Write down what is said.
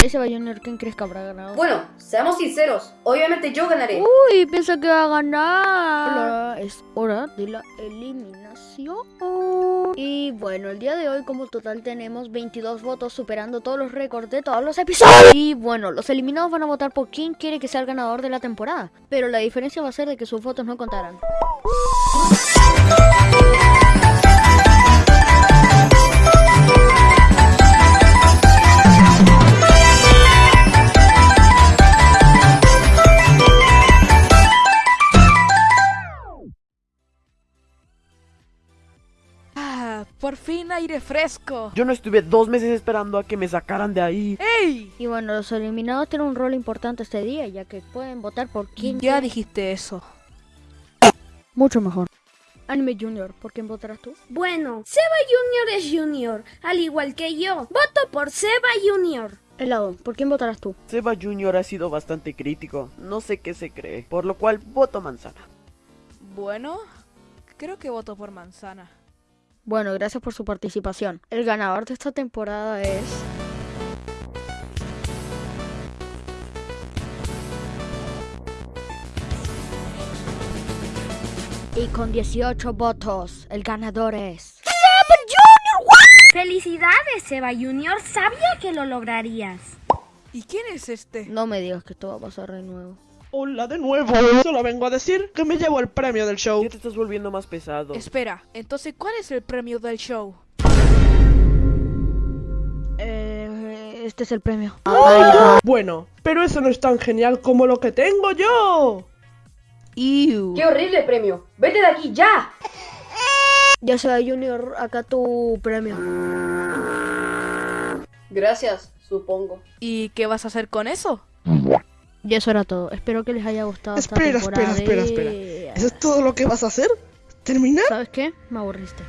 Ahí se va Junior, ¿quién crees que habrá ganado? Bueno, seamos sinceros. Obviamente yo ganaré. Uy, piensa que va a ganar. Hola, es hora de la eliminación. Y bueno, el día de hoy como total tenemos 22 votos superando todos los récords de todos los episodios. Y bueno, los eliminados van a votar por quién quiere que sea el ganador de la temporada. Pero la diferencia va a ser de que sus votos no contarán. Por fin aire fresco. Yo no estuve dos meses esperando a que me sacaran de ahí. ¡Ey! Y bueno, los eliminados tienen un rol importante este día, ya que pueden votar por quién Ya quiere- dijiste eso. Mucho mejor. Anime Junior, ¿por quién votarás tú? Bueno, Seba Junior es Junior, al igual que yo. Voto por Seba Junior. Helado, ¿por quién votarás tú? Seba Junior ha sido bastante crítico, no sé qué se cree, por lo cual voto manzana. Bueno, creo que voto por manzana. Bueno, gracias por su participación. El ganador de esta temporada es... Y con 18 votos, el ganador es... Felicidades, Seba Junior. Sabía que lo lograrías. ¿Y quién es este? No me digas que esto va a pasar de nuevo. Hola de nuevo. Solo vengo a decir que me llevo el premio del show. Ya te estás volviendo más pesado. Espera, entonces, ¿cuál es el premio del show? Eh, este es el premio. Bueno, pero eso no es tan genial como lo que tengo yo. Ew. ¡Qué horrible premio! ¡Vete de aquí ya! Ya sea Junior, acá tu premio. Gracias, supongo. ¿Y qué vas a hacer con eso? Y eso era todo. Espero que les haya gustado esta Espera, temporada. espera, espera, espera. ¿Eso es todo lo que vas a hacer? ¿Terminar? ¿Sabes qué? Me aburriste.